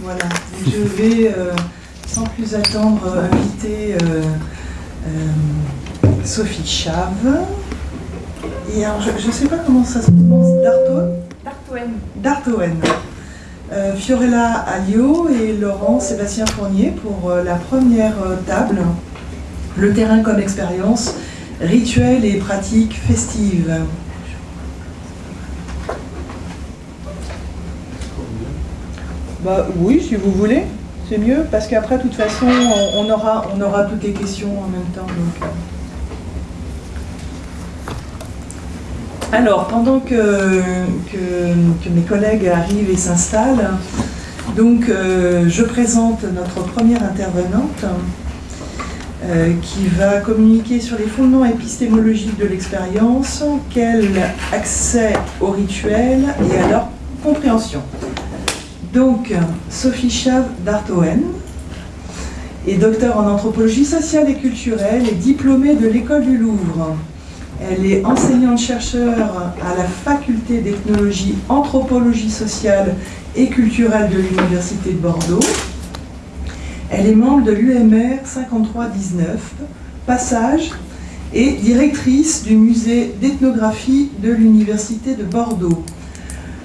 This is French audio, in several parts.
Voilà, je vais euh, sans plus attendre inviter euh, euh, Sophie Chave. Et alors, je ne sais pas comment ça se prononce, Darto Dartoen. Dartoen. Euh, Fiorella Alliot et Laurent Sébastien Fournier pour euh, la première euh, table, le terrain comme expérience, rituels et pratiques festives. Bah oui, si vous voulez, c'est mieux, parce qu'après, de toute façon, on, on aura, on aura toutes les questions en même temps. donc, Alors, pendant que, mes collègues arrivent et s'installent, euh, je présente notre première intervenante euh, qui va communiquer sur les fondements épistémologiques de l'expérience, quel accès au rituel et à leur compréhension. Donc, Sophie Chave d'Artoen est docteur en anthropologie sociale et culturelle et diplômée de l'école du Louvre. Elle est enseignante-chercheur à la faculté d'ethnologie, anthropologie sociale et culturelle de l'Université de Bordeaux. Elle est membre de l'UMR 5319, Passage, et directrice du musée d'ethnographie de l'Université de Bordeaux.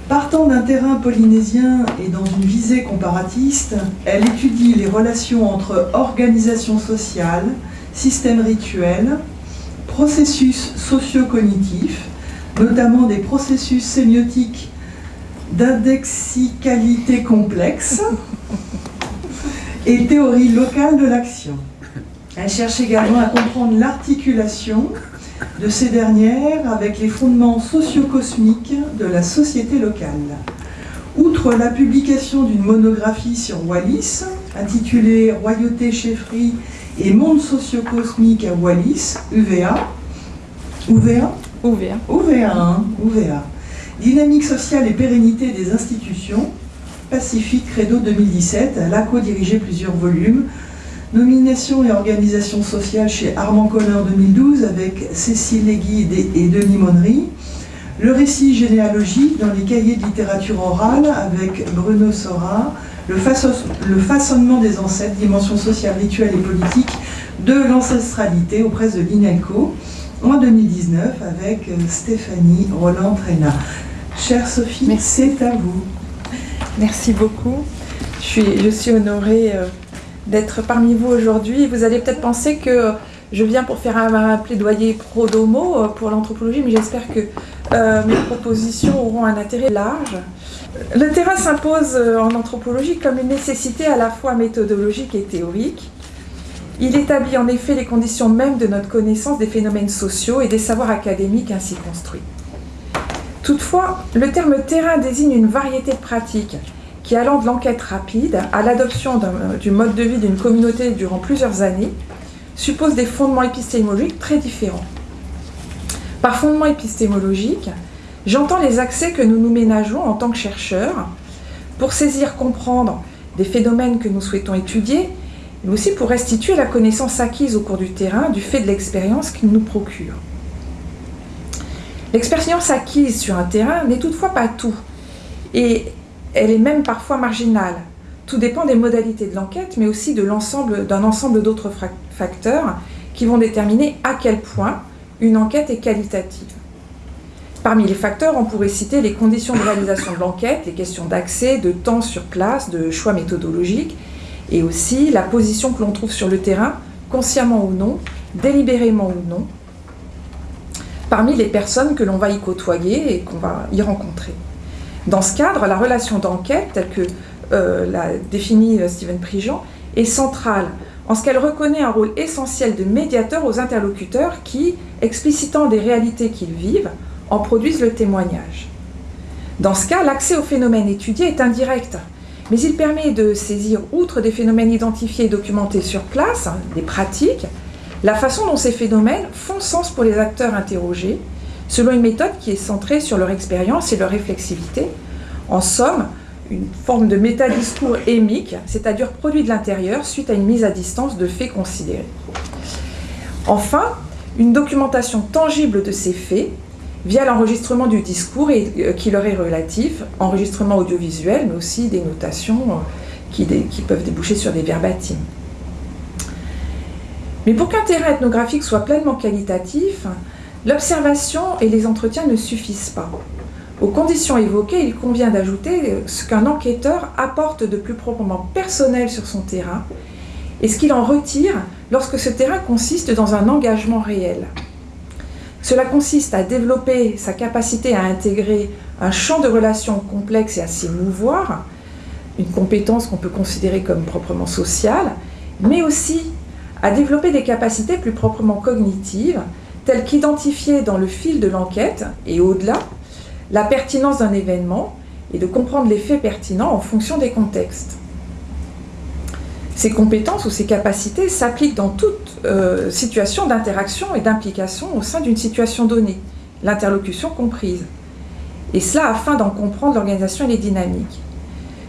Partant d'un terrain polynésien et dans une visée comparatiste, elle étudie les relations entre organisation sociale, système rituel, processus socio-cognitifs, notamment des processus sémiotiques d'indexicalité complexe et théorie locale de l'action. Elle cherche également à comprendre l'articulation de ces dernières avec les fondements socio-cosmiques de la société locale. Outre la publication d'une monographie sur Wallis, intitulée Royauté, chefferie et monde socio-cosmique à Wallis, UVA, UVA, Ouvert. UVA, hein, UVA. Dynamique sociale et pérennité des institutions, Pacifique Credo 2017, elle a co-dirigé plusieurs volumes. Nomination et organisation sociale chez Armand Collin en 2012 avec Cécile Léguy et Denis Monnery. Le récit généalogique dans les cahiers de littérature orale avec Bruno Sora. Le, façon- le façonnement des ancêtres, dimension sociale, rituelle et politique de l'ancestralité auprès de l'INELCO en 2019 avec euh, Stéphanie Roland-Tréna. Chère Sophie, c'est à vous. Merci beaucoup. Je suis, je suis honorée euh, d'être parmi vous aujourd'hui. Vous allez peut-être penser que je viens pour faire un, plaidoyer pro domo euh, pour l'anthropologie, mais j'espère que euh, mes propositions auront un intérêt large. Le terrain s'impose euh, en anthropologie comme une nécessité à la fois méthodologique et théorique. Il établit en effet les conditions mêmes de notre connaissance des phénomènes sociaux et des savoirs académiques ainsi construits. Toutefois, le terme terrain désigne une variété de pratiques qui, allant de l'enquête rapide à l'adoption du mode de vie d'une communauté durant plusieurs années, suppose des fondements épistémologiques très différents. Par fondement épistémologique, j'entends les accès que nous nous ménageons en tant que chercheurs pour saisir, comprendre des phénomènes que nous souhaitons étudier, mais aussi pour restituer la connaissance acquise au cours du terrain du fait de l'expérience qu'il nous procure. L'expérience acquise sur un terrain n'est toutefois pas tout, et elle est même parfois marginale. Tout dépend des modalités de l'enquête, mais aussi d'un ensemble d'autres facteurs qui vont déterminer à quel point une enquête est qualitative. Parmi les facteurs, on pourrait citer les conditions de réalisation de l'enquête, les questions d'accès, de temps sur place, de choix méthodologiques, et aussi la position que l'on trouve sur le terrain, consciemment ou non, délibérément ou non, parmi les personnes que l'on va y côtoyer et qu'on va y rencontrer. Dans ce cadre, la relation d'enquête, telle que l'a définie euh, Steven Prigent, est centrale en ce qu'elle reconnaît un rôle essentiel de médiateur aux interlocuteurs qui, explicitant des réalités qu'ils vivent, en produisent le témoignage. Dans ce cas, l'accès aux phénomènes étudiés est indirect, mais il permet de saisir, outre des phénomènes identifiés et documentés sur place, hein, des pratiques, la façon dont ces phénomènes font sens pour les acteurs interrogés, selon une méthode qui est centrée sur leur expérience et leur réflexivité. En somme, une forme de métadiscours émique, c'est-à-dire produit de l'intérieur suite à une mise à distance de faits considérés. Enfin, une documentation tangible de ces faits via l'enregistrement du discours et, euh, qui leur est relatif, enregistrement audiovisuel, mais aussi des notations euh, qui, peuvent déboucher sur des verbatims. Mais pour qu'un terrain ethnographique soit pleinement qualitatif, l'observation et les entretiens ne suffisent pas. Aux conditions évoquées, il convient d'ajouter ce qu'un enquêteur apporte de plus proprement personnel sur son terrain et ce qu'il en retire lorsque ce terrain consiste dans un engagement réel. Cela consiste à développer sa capacité à intégrer un champ de relations complexe et à s'y mouvoir, une compétence qu'on peut considérer comme proprement sociale, mais aussi à développer des capacités plus proprement cognitives, telles qu'identifier dans le fil de l'enquête et au-delà la pertinence d'un événement et de comprendre les faits pertinents en fonction des contextes. Ces compétences ou ces capacités s'appliquent dans toute euh, situation d'interaction et d'implication au sein d'une situation donnée, l'interlocution comprise. Et cela afin d'en comprendre l'organisation et les dynamiques.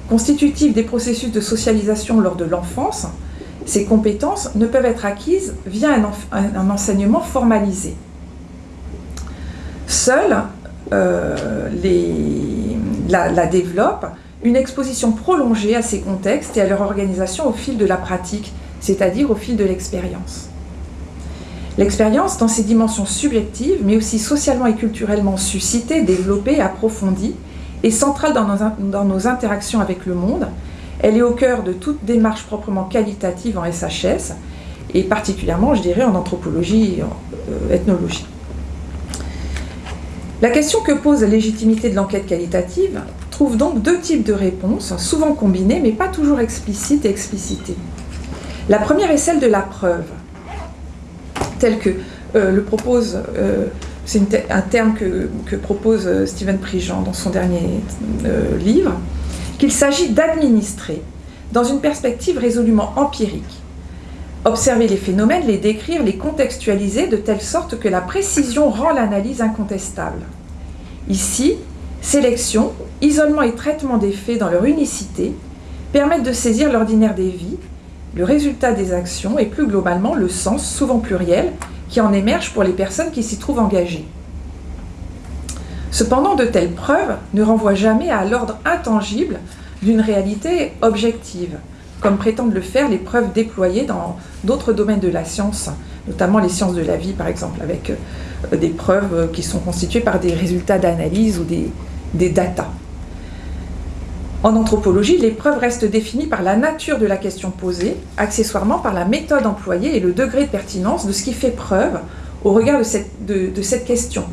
Constitutives des processus de socialisation lors de l'enfance, ces compétences ne peuvent être acquises via un, enseignement formalisé. Seule euh, la, la développe une exposition prolongée à ces contextes et à leur organisation au fil de la pratique, c'est-à-dire au fil de l'expérience. L'expérience, dans ses dimensions subjectives, mais aussi socialement et culturellement suscitées, développées, approfondies, est centrale dans nos, dans nos interactions avec le monde. Elle est au cœur de toute démarche proprement qualitative en SHS, et particulièrement, je dirais, en anthropologie et en euh, ethnologie. La question que pose la légitimité de l'enquête qualitative trouve donc deux types de réponses, souvent combinées, mais pas toujours explicites et explicitées. La première est celle de la preuve, telle que euh, le propose, euh, c'est un terme que, propose euh, Stephen Prigent dans son dernier livre, qu'il s'agit d'administrer dans une perspective résolument empirique. Observer les phénomènes, les décrire, les contextualiser de telle sorte que la précision rend l'analyse incontestable. Ici, sélection, isolement et traitement des faits dans leur unicité permettent de saisir l'ordinaire des vies, le résultat des actions et plus globalement le sens, souvent pluriel, qui en émerge pour les personnes qui s'y trouvent engagées. Cependant, de telles preuves ne renvoient jamais à l'ordre intangible d'une réalité objective, comme prétendent le faire les preuves déployées dans d'autres domaines de la science, notamment les sciences de la vie par exemple, avec euh, des preuves qui sont constituées par des résultats d'analyse ou des, des datas. En anthropologie, les preuves restent définies par la nature de la question posée, accessoirement par la méthode employée et le degré de pertinence de ce qui fait preuve au regard de, cette question.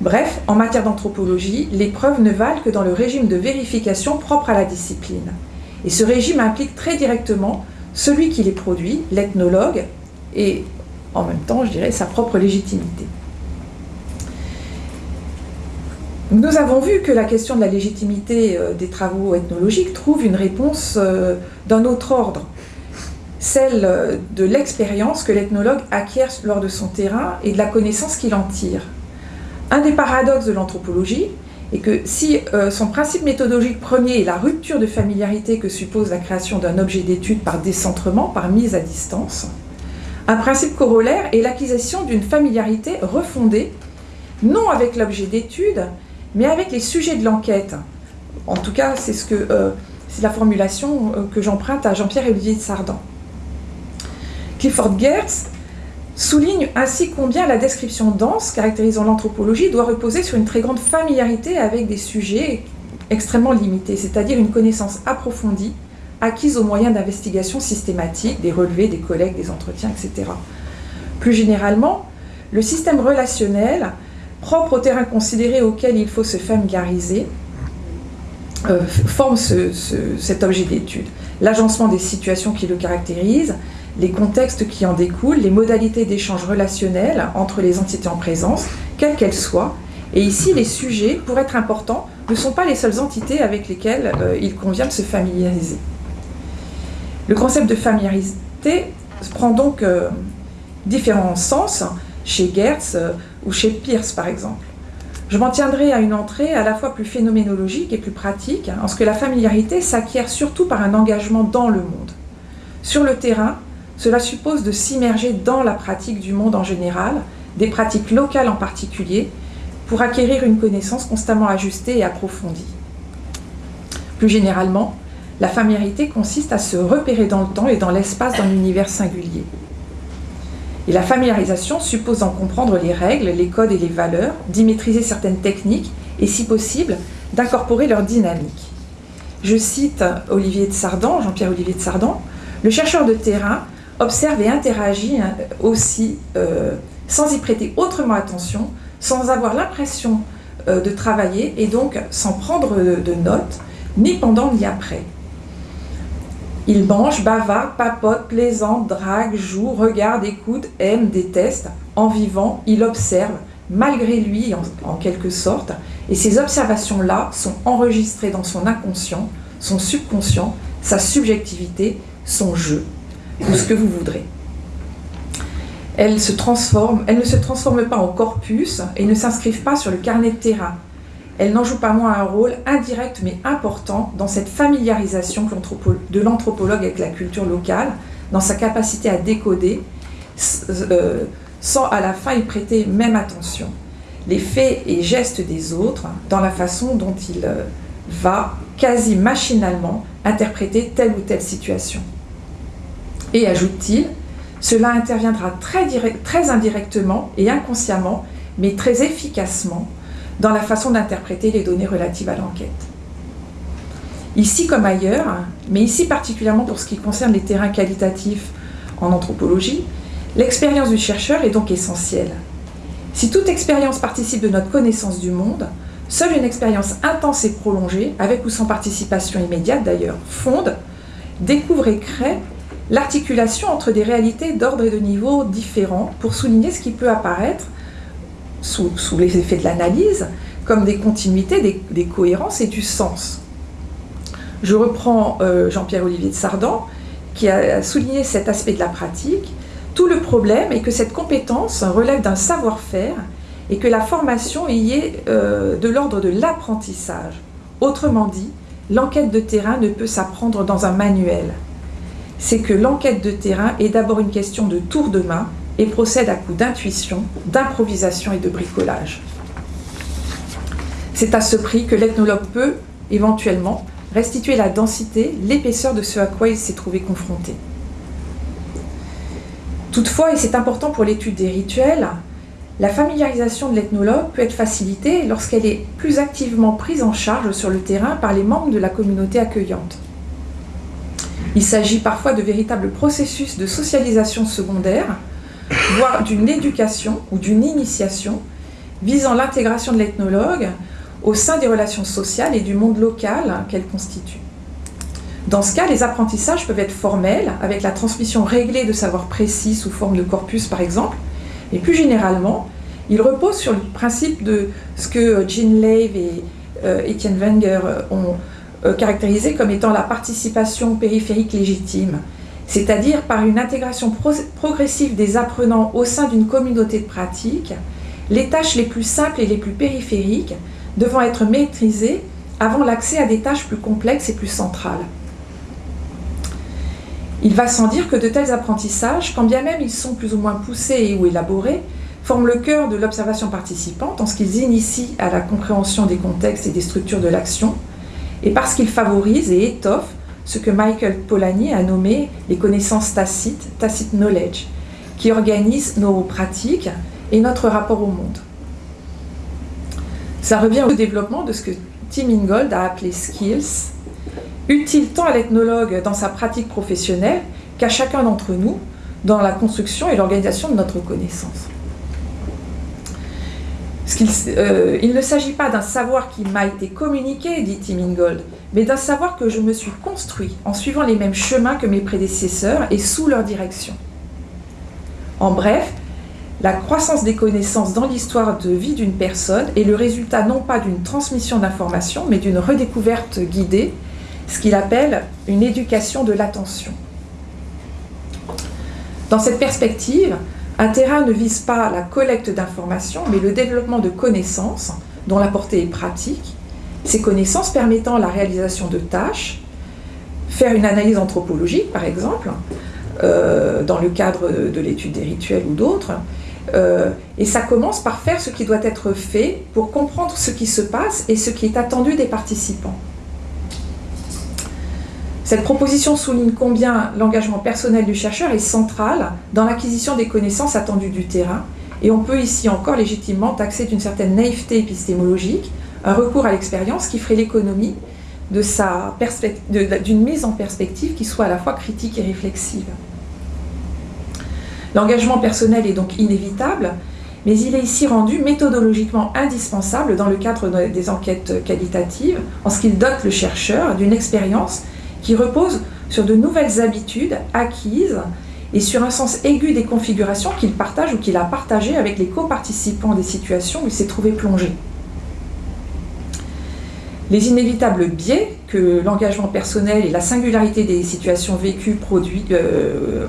Bref, en matière d'anthropologie, les preuves ne valent que dans le régime de vérification propre à la discipline. Et ce régime implique très directement celui qui les produit, l'ethnologue, et en même temps, je dirais, sa propre légitimité. Nous avons vu que la question de la légitimité euh, des travaux ethnologiques trouve une réponse euh, d'un autre ordre, celle euh, de l'expérience que l'ethnologue acquiert lors de son terrain et de la connaissance qu'il en tire. Un des paradoxes de l'anthropologie est que si son principe méthodologique premier est la rupture de familiarité que suppose la création d'un objet d'étude par décentrement, par mise à distance, un principe corollaire est l'acquisition d'une familiarité refondée, non avec l'objet d'étude, mais avec les sujets de l'enquête. En tout cas, c'est ce que euh, c'est la formulation euh, que j'emprunte à Jean-Pierre Olivier de Sardan. Clifford Geertz souligne ainsi combien la description dense caractérisant l'anthropologie doit reposer sur une très grande familiarité avec des sujets extrêmement limités, c'est-à-dire une connaissance approfondie acquise au moyen d'investigations systématiques, des relevés, des collègues, des entretiens, etc. Plus généralement, le système relationnel propre au terrain considéré auquel il faut se familiariser, euh, forme cet objet d'étude. L'agencement des situations qui le caractérisent, les contextes qui en découlent, les modalités d'échange relationnel entre les entités en présence, quelles qu'elles soient. Et ici, les sujets, pour être importants, ne sont pas les seules entités avec lesquelles euh, il convient de se familiariser. Le concept de familiarité prend donc euh, différents sens. Chez Gertz, ou chez Pierce par exemple. Je m'en tiendrai à une entrée à la fois plus phénoménologique et plus pratique, en ce que la familiarité s'acquiert surtout par un engagement dans le monde. Sur le terrain, cela suppose de s'immerger dans la pratique du monde en général, des pratiques locales en particulier, pour acquérir une connaissance constamment ajustée et approfondie. Plus généralement, la familiarité consiste à se repérer dans le temps et dans l'espace d'un univers singulier. Et la familiarisation suppose d'en comprendre les règles, les codes et les valeurs, d'y maîtriser certaines techniques et, si possible, d'incorporer leur dynamique. Je cite Olivier de Sardan, Jean-Pierre Olivier de Sardan, le chercheur de terrain observe et interagit hein, aussi euh, sans y prêter autrement attention, sans avoir l'impression euh, de travailler et donc sans prendre de notes, ni pendant ni après. Il mange, bavard, papote, plaisante, drague, joue, regarde, écoute, aime, déteste. En vivant, il observe, malgré lui en, quelque sorte, et ces observations-là sont enregistrées dans son inconscient, son subconscient, sa subjectivité, son jeu, ou ce que vous voudrez. Elles, se transforment, elles ne se transforment pas en corpus et ne s'inscrivent pas sur le carnet de terrain elle n'en joue pas moins un rôle indirect mais important dans cette familiarisation de l'anthropologue avec la culture locale, dans sa capacité à décoder, euh, sans à la fin y prêter même attention, les faits et gestes des autres, dans la façon dont il euh, va quasi machinalement interpréter telle ou telle situation. Et ajoute-t-il, cela interviendra très, indirectement et inconsciemment, mais très efficacement dans la façon d'interpréter les données relatives à l'enquête. Ici comme ailleurs, mais ici particulièrement pour ce qui concerne les terrains qualitatifs en anthropologie, l'expérience du chercheur est donc essentielle. Si toute expérience participe de notre connaissance du monde, seule une expérience intense et prolongée, avec ou sans participation immédiate d'ailleurs, fonde, découvre et crée l'articulation entre des réalités d'ordre et de niveau différents pour souligner ce qui peut apparaître sous, les effets de l'analyse, comme des continuités, des, cohérences et du sens. Je reprends euh, Jean-Pierre-Olivier de Sardan, qui a souligné cet aspect de la pratique. Tout le problème est que cette compétence relève d'un savoir-faire et que la formation y est euh, de l'ordre de l'apprentissage. Autrement dit, l'enquête de terrain ne peut s'apprendre dans un manuel. C'est que l'enquête de terrain est d'abord une question de tour de main et procède à coup d'intuition, d'improvisation et de bricolage. C'est à ce prix que l'ethnologue peut, éventuellement, restituer la densité, l'épaisseur de ce à quoi il s'est trouvé confronté. Toutefois, et c'est important pour l'étude des rituels, la familiarisation de l'ethnologue peut être facilitée lorsqu'elle est plus activement prise en charge sur le terrain par les membres de la communauté accueillante. Il s'agit parfois de véritables processus de socialisation secondaire voire d'une éducation ou d'une initiation visant l'intégration de l'ethnologue au sein des relations sociales et du monde local qu'elle constitue. Dans ce cas, les apprentissages peuvent être formels, avec la transmission réglée de savoirs précis sous forme de corpus par exemple, et plus généralement, ils reposent sur le principe de ce que Jean Lave et euh, Etienne Wenger ont euh, caractérisé comme étant la participation périphérique légitime, c'est-à-dire par une intégration progressive des apprenants au sein d'une communauté de pratique, les tâches les plus simples et les plus périphériques devant être maîtrisées avant l'accès à des tâches plus complexes et plus centrales. Il va sans dire que de tels apprentissages, quand bien même ils sont plus ou moins poussés ou élaborés, forment le cœur de l'observation participante en ce qu'ils initient à la compréhension des contextes et des structures de l'action, et parce qu'ils favorisent et étoffent ce que Michael Polanyi a nommé les connaissances tacites, tacit knowledge, qui organisent nos pratiques et notre rapport au monde. Ça revient au développement de ce que Tim Ingold a appelé skills, utiles tant à l'ethnologue dans sa pratique professionnelle qu'à chacun d'entre nous dans la construction et l'organisation de notre connaissance. Euh, il ne s'agit pas d'un savoir qui m'a été communiqué, dit Tim Ingold, mais d'un savoir que je me suis construit en suivant les mêmes chemins que mes prédécesseurs et sous leur direction. En bref, la croissance des connaissances dans l'histoire de vie d'une personne est le résultat non pas d'une transmission d'informations, mais d'une redécouverte guidée, ce qu'il appelle une éducation de l'attention. Dans cette perspective, Un terrain ne vise pas la collecte d'informations, mais le développement de connaissances dont la portée est pratique, ces connaissances permettant la réalisation de tâches, faire une analyse anthropologique par exemple, euh, dans le cadre de l'étude des rituels ou d'autres, euh, et ça commence par faire ce qui doit être fait pour comprendre ce qui se passe et ce qui est attendu des participants. Cette proposition souligne combien l'engagement personnel du chercheur est central dans l'acquisition des connaissances attendues du terrain, et on peut ici encore légitimement taxer d'une certaine naïveté épistémologique un recours à l'expérience qui ferait l'économie d'une mise en perspective qui soit à la fois critique et réflexive. L'engagement personnel est donc inévitable, mais il est ici rendu méthodologiquement indispensable dans le cadre des enquêtes qualitatives, en ce qu'il dote le chercheur d'une expérience qui repose sur de nouvelles habitudes acquises et sur un sens aigu des configurations qu'il partage ou qu'il a partagées avec les coparticipants des situations où il s'est trouvé plongé. Les inévitables biais que l'engagement personnel et la singularité des situations vécues euh,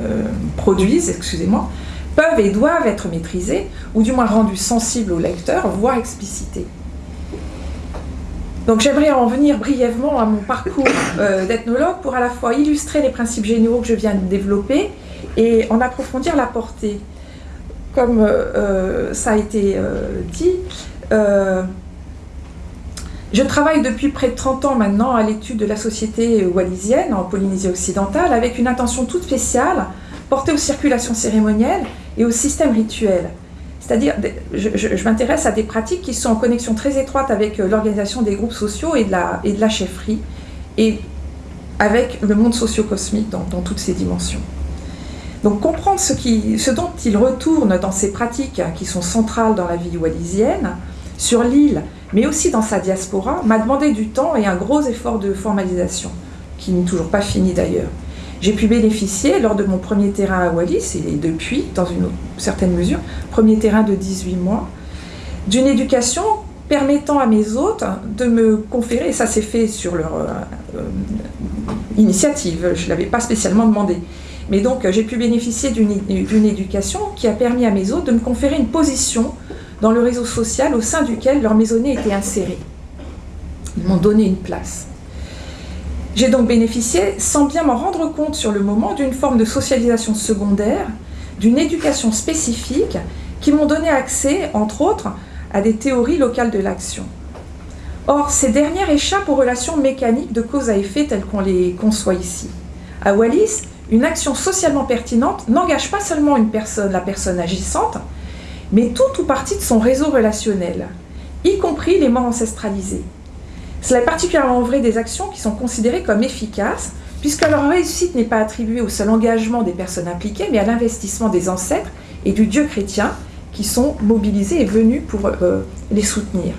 euh, produisent, excusez-moi, peuvent et doivent être maîtrisés, ou du moins rendus sensibles au lecteur, voire explicités. Donc j'aimerais en venir brièvement à mon parcours euh, d'ethnologue pour à la fois illustrer les principes généraux que je viens de développer et en approfondir la portée. Comme ça a été dit, je travaille depuis près de 30 ans maintenant à l'étude de la société wallisienne en Polynésie occidentale avec une attention toute spéciale portée aux circulations cérémonielles et aux systèmes rituels. C'est-à-dire, je, m'intéresse à des pratiques qui sont en connexion très étroite avec euh, l'organisation des groupes sociaux et de la, chefferie, et avec le monde socio-cosmique dans, dans, toutes ses dimensions. Donc comprendre ce, qui, ce dont il retourne dans ces pratiques qui sont centrales dans la vie wallisienne, sur l'île, mais aussi dans sa diaspora, m'a demandé du temps et un gros effort de formalisation, qui n'est toujours pas fini d'ailleurs. J'ai pu bénéficier, lors de mon premier terrain à Wallis, et depuis, dans une certaine mesure, premier terrain de 18 mois, d'une éducation permettant à mes hôtes de me conférer, et ça s'est fait sur leur euh, euh, initiative, je ne l'avais pas spécialement demandé, mais donc j'ai pu bénéficier d'une éducation qui a permis à mes hôtes de me conférer une position dans le réseau social au sein duquel leur maisonnée était insérée. Ils m'ont donné une place. J'ai donc bénéficié, sans bien m'en rendre compte sur le moment, d'une forme de socialisation secondaire, d'une éducation spécifique qui m'ont donné accès, entre autres, à des théories locales de l'action. Or, ces dernières échappent aux relations mécaniques de cause à effet telles qu'on les conçoit ici. À Wallis, une action socialement pertinente n'engage pas seulement une personne, la personne agissante, mais tout ou partie de son réseau relationnel, y compris les morts ancestralisés. Cela est particulièrement vrai des actions qui sont considérées comme efficaces, puisque leur réussite n'est pas attribuée au seul engagement des personnes impliquées, mais à l'investissement des ancêtres et du Dieu chrétien qui sont mobilisés et venus pour euh, les soutenir.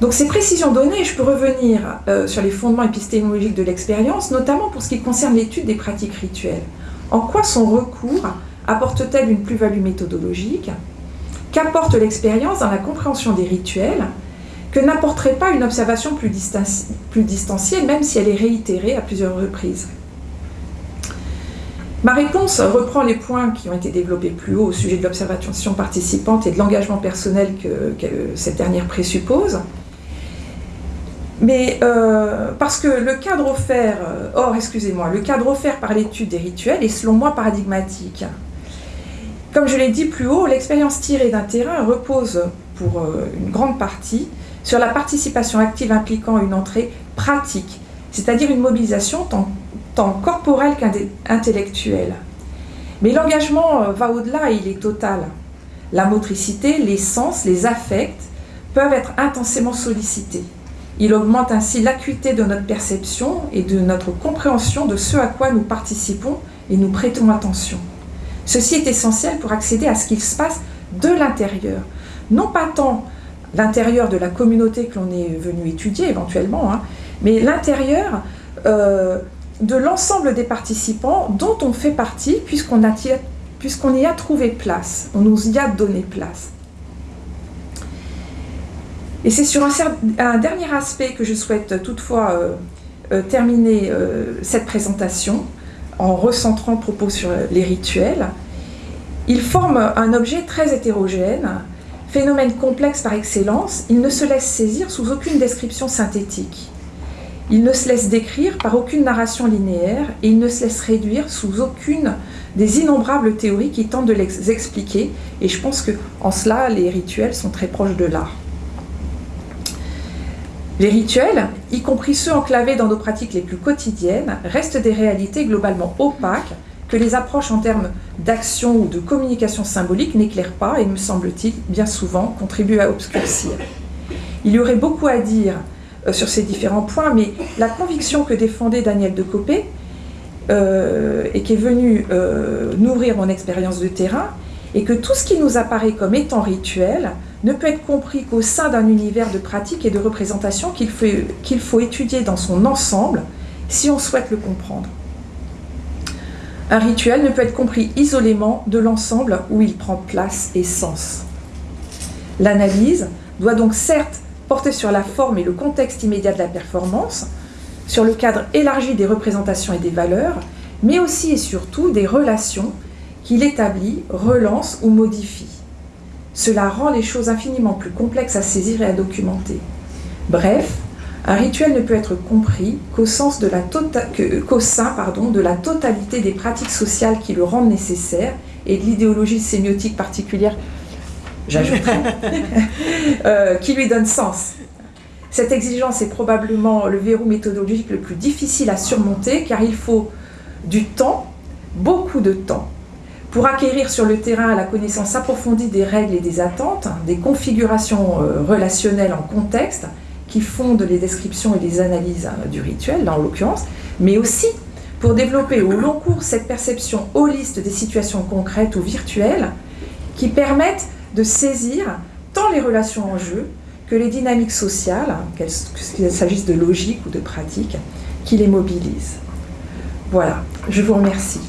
Donc ces précisions données, je peux revenir euh, sur les fondements épistémologiques de l'expérience, notamment pour ce qui concerne l'étude des pratiques rituelles. En quoi son recours apporte-t-elle une plus-value méthodologique? Qu'apporte l'expérience dans la compréhension des rituels? Que n'apporterait pas une observation plus, distanciée, même si elle est réitérée à plusieurs reprises Ma réponse reprend les points qui ont été développés plus haut au sujet de l'observation participante et de l'engagement personnel que, cette dernière présuppose. Mais euh, parce que le cadre offert, euh, or excusez-moi, le cadre offert par l'étude des rituels est selon moi paradigmatique. Comme je l'ai dit plus haut, l'expérience tirée d'un terrain repose pour euh, une grande partie sur la participation active impliquant une entrée pratique, c'est-à-dire une mobilisation tant, corporelle qu'intellectuelle. Mais l'engagement euh, va au-delà et il est total. La motricité, les sens, les affects peuvent être intensément sollicités. Il augmente ainsi l'acuité de notre perception et de notre compréhension de ce à quoi nous participons et nous prêtons attention. Ceci est essentiel pour accéder à ce qu'il se passe de l'intérieur. Non pas tant l'intérieur de la communauté que l'on est venu étudier éventuellement, hein, mais l'intérieur euh, de l'ensemble des participants dont on fait partie puisqu'on y a trouvé place, on nous y a donné place. Et c'est sur un, dernier aspect que je souhaite toutefois euh, euh, terminer cette présentation, en recentrant propos sur les rituels. Il forme un objet très hétérogène, phénomène complexe par excellence, il ne se laisse saisir sous aucune description synthétique. Il ne se laisse décrire par aucune narration linéaire et il ne se laisse réduire sous aucune des innombrables théories qui tentent de les expliquer. Et je pense qu'en cela, les rituels sont très proches de l'art. Les rituels, y compris ceux enclavés dans nos pratiques les plus quotidiennes, restent des réalités globalement opaques que les approches en termes d'action ou de communication symbolique n'éclairent pas et, me semble-t-il, bien souvent contribuent à obscurcir. Il y aurait beaucoup à dire euh, sur ces différents points, mais la conviction que défendait Daniel de Copé euh, et qui est venue euh, nourrir mon expérience de terrain, est que tout ce qui nous apparaît comme étant rituel ne peut être compris qu'au sein d'un univers de pratiques et de représentations qu'il faut, qu'il faut étudier dans son ensemble si on souhaite le comprendre. Un rituel ne peut être compris isolément de l'ensemble où il prend place et sens. L'analyse doit donc certes porter sur la forme et le contexte immédiat de la performance, sur le cadre élargi des représentations et des valeurs, mais aussi et surtout des relations qu'il établit, relance ou modifie. Cela rend les choses infiniment plus complexes à saisir et à documenter. Bref, un rituel ne peut être compris qu'au tota-, sein de la totalité des pratiques sociales qui le rendent nécessaire et de l'idéologie sémiotique particulière j'ajouterais, euh, qui lui donne sens. Cette exigence est probablement le verrou méthodologique le plus difficile à surmonter car il faut du temps, beaucoup de temps, pour acquérir sur le terrain la connaissance approfondie des règles et des attentes, des configurations euh, relationnelles en contexte qui fondent les descriptions et les analyses hein, du rituel, là en l'occurrence, mais aussi pour développer au long cours cette perception holiste des situations concrètes ou virtuelles qui permettent de saisir tant les relations en jeu que les dynamiques sociales, qu'il s'agisse de logique ou de pratique, qui les mobilisent. Voilà, je vous remercie.